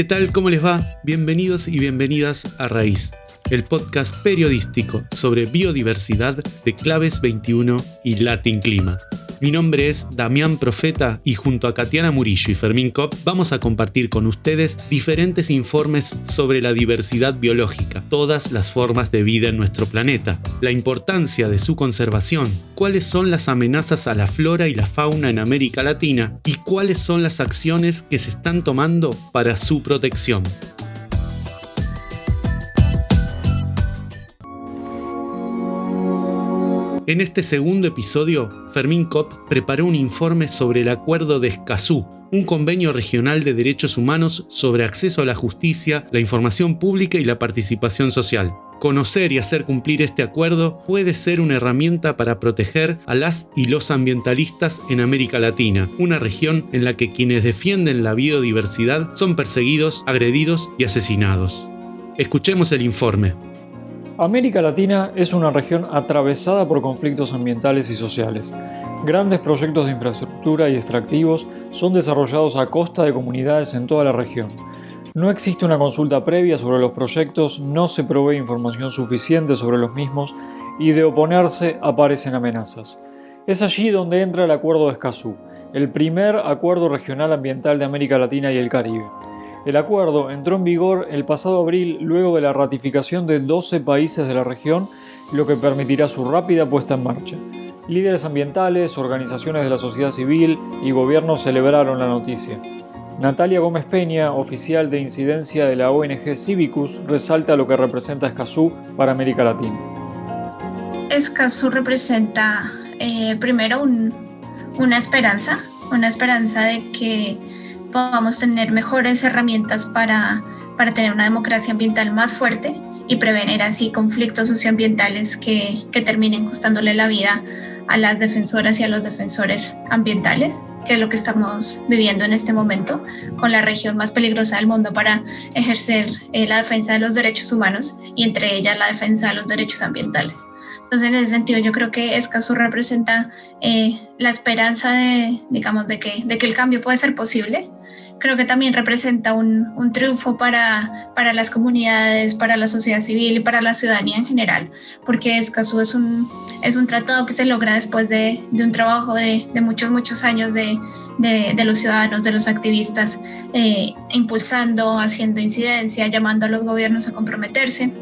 ¿Qué tal? ¿Cómo les va? Bienvenidos y bienvenidas a Raíz, el podcast periodístico sobre biodiversidad de Claves 21 y Latin Clima. Mi nombre es Damián Profeta y junto a Katiana Murillo y Fermín Kopp vamos a compartir con ustedes diferentes informes sobre la diversidad biológica, todas las formas de vida en nuestro planeta, la importancia de su conservación, cuáles son las amenazas a la flora y la fauna en América Latina y cuáles son las acciones que se están tomando para su protección. En este segundo episodio, Fermín Kopp preparó un informe sobre el Acuerdo de Escazú, un convenio regional de derechos humanos sobre acceso a la justicia, la información pública y la participación social. Conocer y hacer cumplir este acuerdo puede ser una herramienta para proteger a las y los ambientalistas en América Latina, una región en la que quienes defienden la biodiversidad son perseguidos, agredidos y asesinados. Escuchemos el informe. América Latina es una región atravesada por conflictos ambientales y sociales. Grandes proyectos de infraestructura y extractivos son desarrollados a costa de comunidades en toda la región. No existe una consulta previa sobre los proyectos, no se provee información suficiente sobre los mismos y de oponerse aparecen amenazas. Es allí donde entra el Acuerdo de Escazú, el primer acuerdo regional ambiental de América Latina y el Caribe. El acuerdo entró en vigor el pasado abril luego de la ratificación de 12 países de la región, lo que permitirá su rápida puesta en marcha. Líderes ambientales, organizaciones de la sociedad civil y gobiernos celebraron la noticia. Natalia Gómez Peña, oficial de incidencia de la ONG Civicus, resalta lo que representa Escazú para América Latina. Escazú representa eh, primero una esperanza, una esperanza de que podamos tener mejores herramientas para, para tener una democracia ambiental más fuerte y prevenir así conflictos socioambientales que, que terminen costándole la vida a las defensoras y a los defensores ambientales, que es lo que estamos viviendo en este momento, con la región más peligrosa del mundo para ejercer eh, la defensa de los derechos humanos y entre ellas la defensa de los derechos ambientales. Entonces, en ese sentido, yo creo que Escazú representa eh, la esperanza de, digamos, de que, de que el cambio puede ser posible creo que también representa un, un, triunfo para, para las comunidades, para la sociedad civil y para la ciudadanía en general, porque Escazú es un, es un tratado que se logra después de, de un trabajo de, de, muchos, muchos años de, de, los ciudadanos, de los activistas, eh, impulsando, haciendo incidencia, llamando a los gobiernos a comprometerse.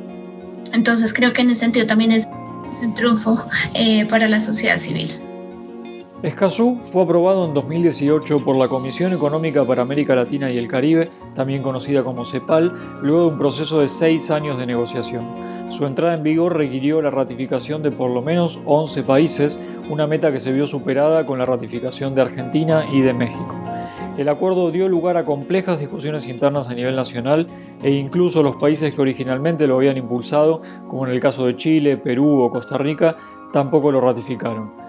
Entonces creo que en ese sentido también es, un triunfo eh, para la sociedad civil. Escazú fue aprobado en 2018 por la Comisión Económica para América Latina y el Caribe, también conocida como CEPAL, luego de un proceso de seis años de negociación. Su entrada en vigor requirió la ratificación de por lo menos 11 países, una meta que se vio superada con la ratificación de Argentina y de México. El acuerdo dio lugar a complejas discusiones internas a nivel nacional e incluso los países que originalmente lo habían impulsado, como en el caso de Chile, Perú o Costa Rica, tampoco lo ratificaron.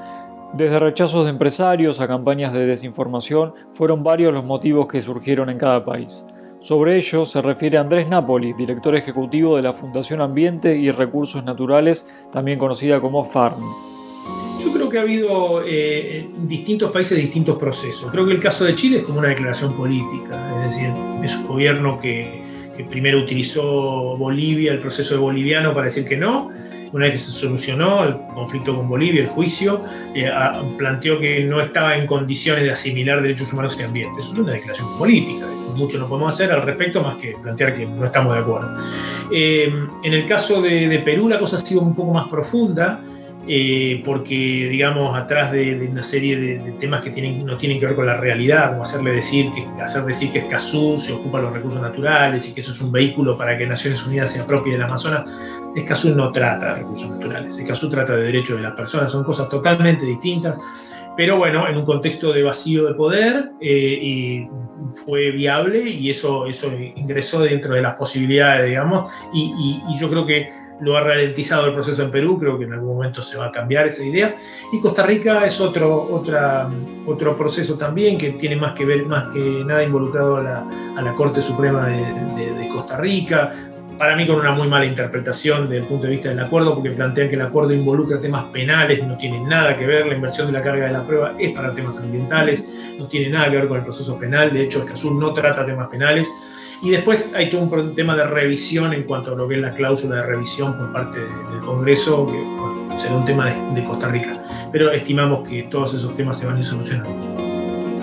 Desde rechazos de empresarios a campañas de desinformación, fueron varios los motivos que surgieron en cada país. Sobre ello se refiere Andrés Napoli, director ejecutivo de la Fundación Ambiente y Recursos Naturales, también conocida como FARM. Yo creo que ha habido eh, en distintos países distintos procesos. Creo que el caso de Chile es como una declaración política, es decir, es un gobierno que, primero utilizó Bolivia, el proceso boliviano, para decir que no, una vez que se solucionó el conflicto con Bolivia, el juicio, eh, planteó que no estaba en condiciones de asimilar derechos humanos y ambiente. Eso es una declaración política. Mucho no podemos hacer al respecto más que plantear que no estamos de acuerdo. Eh, en el caso de, de Perú la cosa ha sido un poco más profunda. Eh, porque, digamos, atrás de, una serie de, temas que tienen, no tienen que ver con la realidad, como hacerle decir que, hacer decir que Escazú se ocupa de los recursos naturales y que eso es un vehículo para que Naciones Unidas se apropie del Amazonas, Escazú no trata de recursos naturales, Escazú trata de derechos de las personas, son cosas totalmente distintas, pero bueno, en un contexto de vacío de poder eh, y fue viable y eso, eso ingresó dentro de las posibilidades, digamos, y, y yo creo que lo ha ralentizado el proceso en Perú, creo que en algún momento se va a cambiar esa idea. Y Costa Rica es otro, otra, otro proceso también que tiene más que ver, más que nada involucrado a la, a la Corte Suprema de, de, Costa Rica, para mí con una muy mala interpretación desde el punto de vista del acuerdo, porque plantean que el acuerdo involucra temas penales, no tiene nada que ver, la inversión de la carga de la prueba es para temas ambientales, no tiene nada que ver con el proceso penal, de hecho Escazú no trata temas penales, Y después hay todo un tema de revisión en cuanto a lo que es la cláusula de revisión por parte del Congreso, que será un tema de, Costa Rica. Pero estimamos que todos esos temas se van a ir solucionando.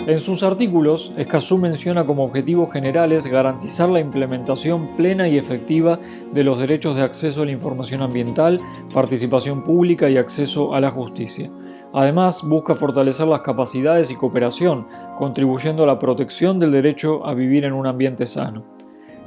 En sus artículos, Escazú menciona como objetivos generales garantizar la implementación plena y efectiva de los derechos de acceso a la información ambiental, participación pública y acceso a la justicia. Además, busca fortalecer las capacidades y cooperación, contribuyendo a la protección del derecho a vivir en un ambiente sano.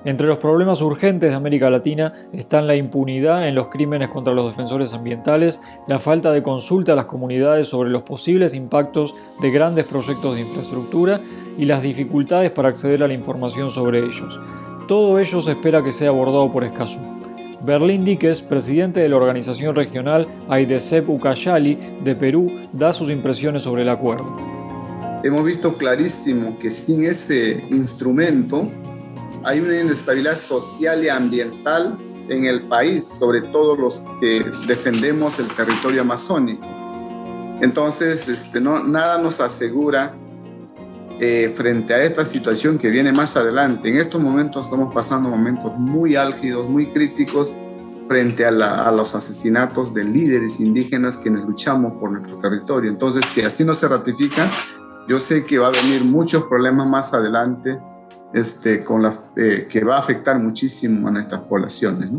Entre los problemas urgentes de América Latina están la impunidad en los crímenes contra los defensores ambientales, la falta de consulta a las comunidades sobre los posibles impactos de grandes proyectos de infraestructura y las dificultades para acceder a la información sobre ellos. Todo ello se espera que sea abordado por Escazú. Berlín Díquez, presidente de la organización regional Aidesep Ucayali de Perú, da sus impresiones sobre el acuerdo. Hemos visto clarísimo que sin ese instrumento hay una inestabilidad social y ambiental en el país, sobre todo los que defendemos el territorio amazónico. Entonces, este, no, nada nos asegura eh, frente a esta situación que viene más adelante. En estos momentos estamos pasando momentos muy álgidos, muy críticos frente a, los asesinatos de líderes indígenas quienes luchamos por nuestro territorio. Entonces, si así no se ratifica, yo sé que va a venir muchos problemas más adelante este, con la, eh, que va a afectar muchísimo a nuestras poblaciones.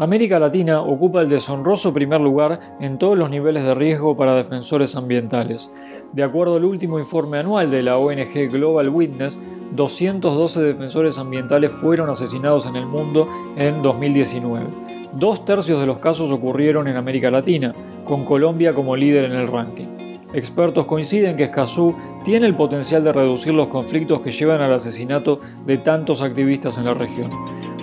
América Latina ocupa el deshonroso primer lugar en todos los niveles de riesgo para defensores ambientales. De acuerdo al último informe anual de la ONG Global Witness, 212 defensores ambientales fueron asesinados en el mundo en 2019. Dos tercios de los casos ocurrieron en América Latina, con Colombia como líder en el ranking. Expertos coinciden que Escazú tiene el potencial de reducir los conflictos que llevan al asesinato de tantos activistas en la región.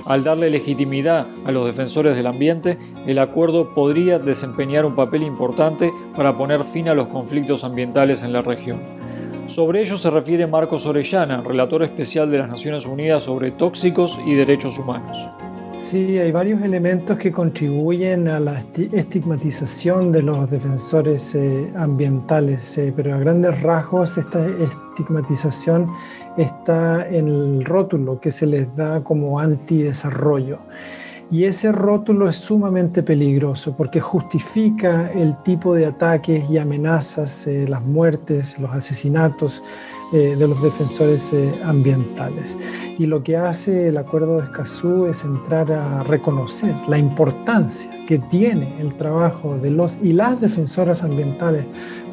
Al darle legitimidad a los defensores del ambiente, el acuerdo podría desempeñar un papel importante para poner fin a los conflictos ambientales en la región. Sobre ello se refiere Marcos Orellana, relator especial de las Naciones Unidas sobre tóxicos y derechos humanos. Sí, hay varios elementos que contribuyen a la estigmatización de los defensores eh, ambientales, eh, pero a grandes rasgos esta estigmatización está en el rótulo que se les da como antidesarrollo. Y ese rótulo es sumamente peligroso porque justifica el tipo de ataques y amenazas, eh, las muertes, los asesinatos eh, de los defensores eh, ambientales. Y lo que hace el Acuerdo de Escazú es entrar a reconocer la importancia que tiene el trabajo de los y las defensoras ambientales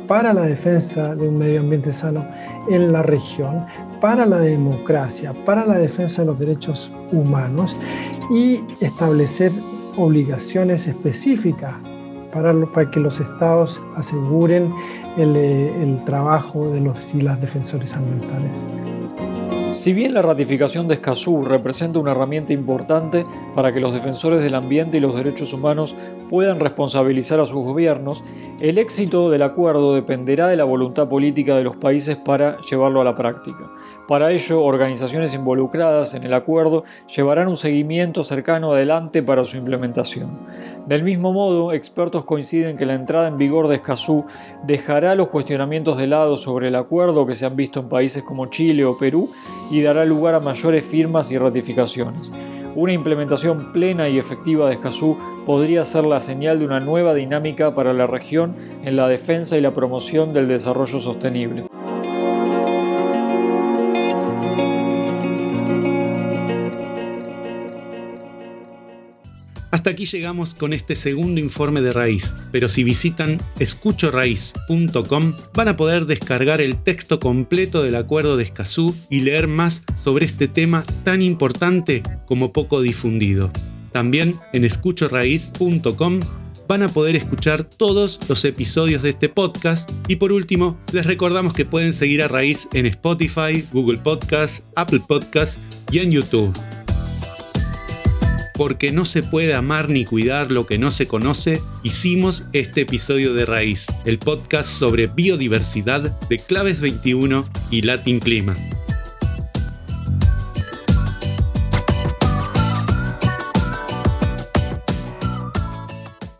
para la defensa de un medio ambiente sano en la región, para la democracia, para la defensa de los derechos humanos y establecer obligaciones específicas para, para que los estados aseguren el, eh, el trabajo de los y las defensores ambientales. Si bien la ratificación de Escazú representa una herramienta importante para que los defensores del ambiente y los derechos humanos puedan responsabilizar a sus gobiernos, el éxito del acuerdo dependerá de la voluntad política de los países para llevarlo a la práctica. Para ello, organizaciones involucradas en el acuerdo llevarán un seguimiento cercano adelante para su implementación. Del mismo modo, expertos coinciden que la entrada en vigor de Escazú dejará los cuestionamientos de lado sobre el acuerdo que se han visto en países como Chile o Perú y dará lugar a mayores firmas y ratificaciones. Una implementación plena y efectiva de Escazú podría ser la señal de una nueva dinámica para la región en la defensa y la promoción del desarrollo sostenible. Aquí llegamos con este segundo informe de raíz, pero si visitan escuchoraíz.com van a poder descargar el texto completo del acuerdo de Escazú y leer más sobre este tema tan importante como poco difundido. También en escuchoraíz.com van a poder escuchar todos los episodios de este podcast y por último les recordamos que pueden seguir a Raíz en Spotify, Google Podcast, Apple Podcast y en YouTube porque no se puede amar ni cuidar lo que no se conoce, hicimos este episodio de Raíz, el podcast sobre biodiversidad de Claves 21 y Latin Clima.